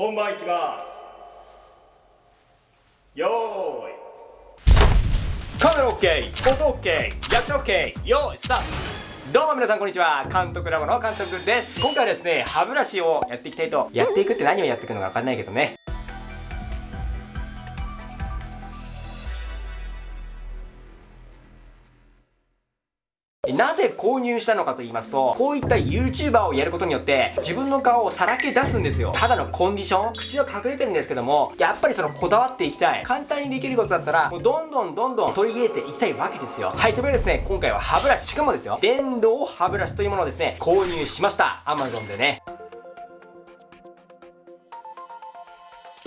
本番いきます。よーい。カメラ OK 音 OK 役者 OK よーいスタート。どうも皆さんこんにちは。監督ラボの監督です。今回はですね歯ブラシをやっていきたいと。やっていくって何をやっていくのか分かんないけどね。なぜ購入したのかと言いますと、こういった YouTuber をやることによって、自分の顔をさらけ出すんですよ。ただのコンディション、口は隠れてるんですけども、やっぱりそのこだわっていきたい。簡単にできることだったら、もうどんどんどんどん取り入れていきたいわけですよ。はい、というわけでですね、今回は歯ブラシ、しかもですよ、電動歯ブラシというものをですね、購入しました。Amazon でね。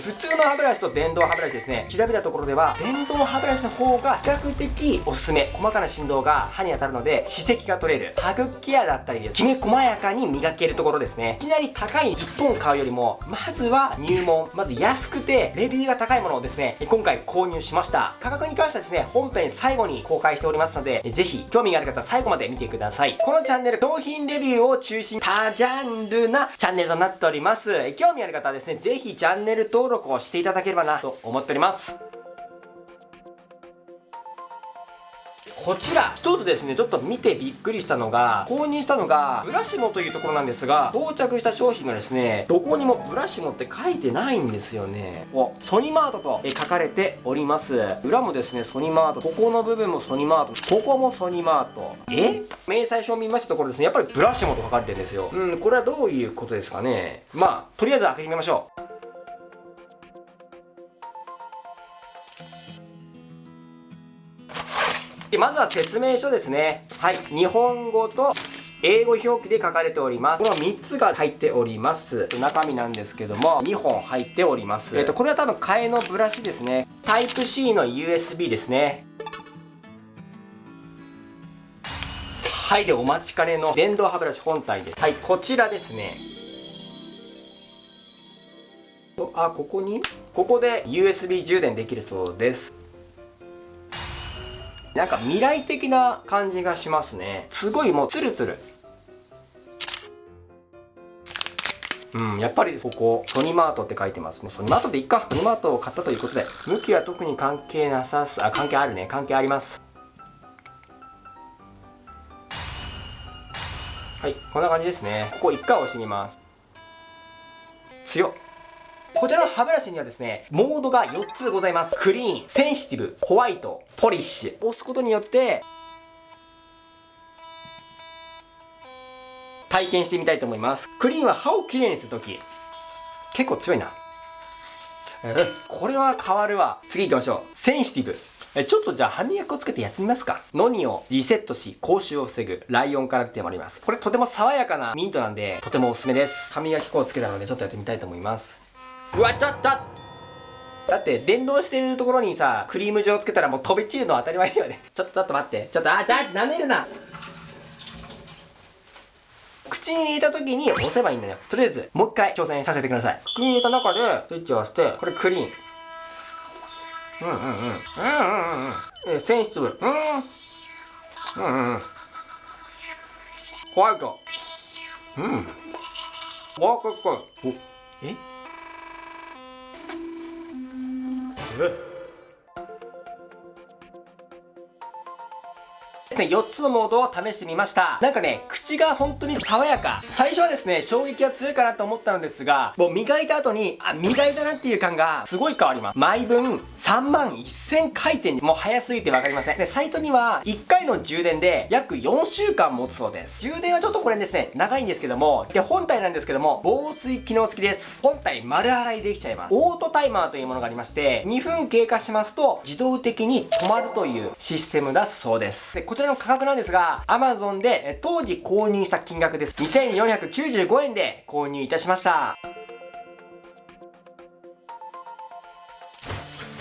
普通の歯ブラシと電動歯ブラシですね。調べたところでは電動歯ブラシの方が比較的おすすめ。細かな振動が歯に当たるので歯石が取れる歯茎ケアだったりですきめ細やかに磨けるところですね。いきなり高い1本買うよりもまずは入門。まず安くてレビューが高いものをですね今回購入しました。価格に関してはですね本編最後に公開しておりますのでぜひ興味がある方は最後まで見てください。このチャンネル商品レビューを中心多ジャンルなチャンネルとなっております。興味ある方はですねぜひチャンネル登録をしていただければなと思っております。こちら一つですねちょっと見てびっくりしたのが購入したのがブラシモというところなんですが到着した商品がですねどこにもブラシモって書いてないんですよね。ここソニマートと書かれております。裏もですねソニマートここの部分もソニマートここもソニマート。え？明細書を見ましたところですねやっぱりブラシモと書かれてるんですよ。うんこれはどういうことですかね。まあとりあえず開けてみましょう。でまずは説明書ですねはい日本語と英語表記で書かれております。この3つが入っております。中身なんですけども、2本入っております。えっ、と、これは多分替えのブラシですね。タイプ C の USB ですね。はい、で、お待ちかねの電動歯ブラシ本体です。はい、こちらですね。あ、ここに？ここで USB 充電できるそうです。なんか未来的な感じがしますねすごいもうツルツルうん、やっぱりここ、ソニマートって書いてますね。ソニマートでいっか。ソニマートを買ったということで、向きは特に関係なさす、あ、関係あるね。関係あります。はい、こんな感じですね。ここ1回押してみます。強っ。こちらの歯ブラシにはですね、モードが4つございます。クリーン、センシティブ、ホワイト、ポリッシュ。押すことによって、体験してみたいと思います。クリーンは歯をきれいにするとき、結構強いな。これは変わるわ。次行きましょう。センシティブ。えちょっとじゃあ歯磨きをつけてやってみますか。ノニをリセットし、口臭を防ぐ、ライオンから来てもあります。これとても爽やかなミントなんで、とてもおすすめです。歯磨き粉をつけたので、ちょっとやってみたいと思います。うわちょっと。だって電動してるところにさクリーム状つけたらもう飛び散るのは当たり前だよね。ちょっとちょっと待って。ちょっとあだ舐めるな。口に入れた時に押せばいいんだよ。とりあえずもう一回挑戦させてください。口に入れた中でスイッチを押してこれクリーン。うんうんうん。うんうんうんうん。センシティブ。うんうんうん。うんホワイト。うん。わーかっこいい。おえ？えですね、4つのモードを試してみました。なんかね、口が本当に爽やか。最初はですね、衝撃が強いかなと思ったのですが、もう磨いた後に、あ、磨いたなっていう感がすごい変わります。毎分3万1000回転もう早すぎてわかりません。で、サイトには1回の充電で約4週間持つそうです。充電はちょっとこれですね、長いんですけども、で、本体なんですけども、防水機能付きです。本体丸洗いできちゃいます。オートタイマーというものがありまして、2分経過しますと自動的に止まるというシステムだそうです。で、こちららの価格なんですが、Amazon で当時購入した金額です。2495円で購入いたしました。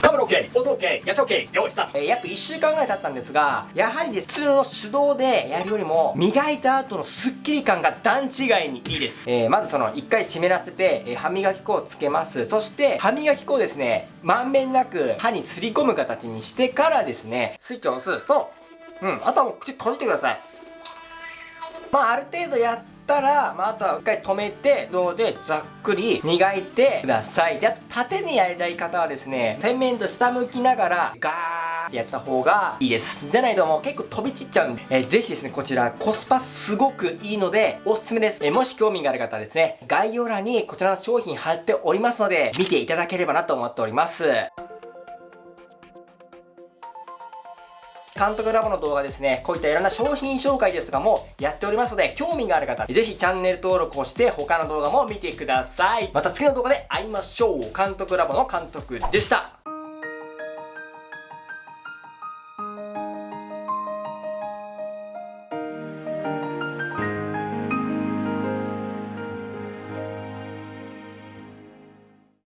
カメラ OK、音 OK、やつ OK、用意スタート。えー、約1週間ぐらい経ったんですが、やはりです、普通の手動でやるよりも、磨いた後のスッキリ感が段違いにいいです。えー、まずその、1回湿らせて、えー、歯磨き粉をつけます。そして、歯磨き粉をですね、まんべんなく歯にすり込む形にしてからですね、スイッチを押すと、うん。あとはもう口閉じてください。まあある程度やったら、まあ、あとは一回止めて自動でざっくり磨いてください。であと縦にやりたい方はですね洗面と下向きながらガーってやった方がいいです。でないともう結構飛び散っちゃうんで、えー、ぜひですねこちらコスパすごくいいのでおすすめです、えー、もし興味がある方はですね概要欄にこちらの商品貼っておりますので見ていただければなと思っております。監督ラボの動画ですね、こういったいろんな商品紹介ですとかもやっておりますので、興味がある方、ぜひチャンネル登録をして他の動画も見てください。また次の動画で会いましょう。監督ラボの監督でした。